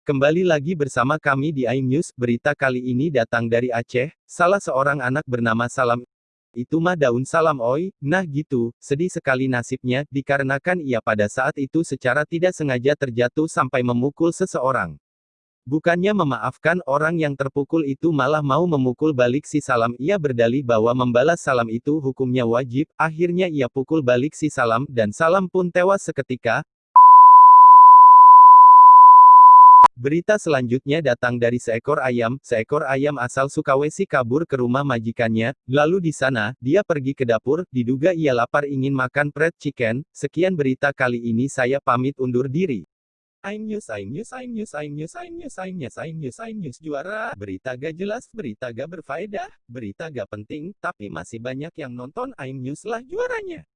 Kembali lagi bersama kami di iNews, berita kali ini datang dari Aceh, salah seorang anak bernama Salam. Itu mah daun salam oi, nah gitu, sedih sekali nasibnya, dikarenakan ia pada saat itu secara tidak sengaja terjatuh sampai memukul seseorang. Bukannya memaafkan orang yang terpukul itu malah mau memukul balik si Salam ia berdalih bahwa membalas salam itu hukumnya wajib, akhirnya ia pukul balik si Salam dan Salam pun tewas seketika, Berita selanjutnya datang dari seekor ayam. Seekor ayam asal Sukawesi kabur ke rumah majikannya. Lalu di sana, dia pergi ke dapur. Diduga ia lapar ingin makan fried chicken. Sekian berita kali ini saya pamit undur diri. I'm news, I'm news, I'm news, I'm news, I'm news, I'm news, I'm news, I'm news, juara. Berita gak jelas, berita gak berfaedah, berita gak penting, tapi masih banyak yang nonton I'm news lah juaranya.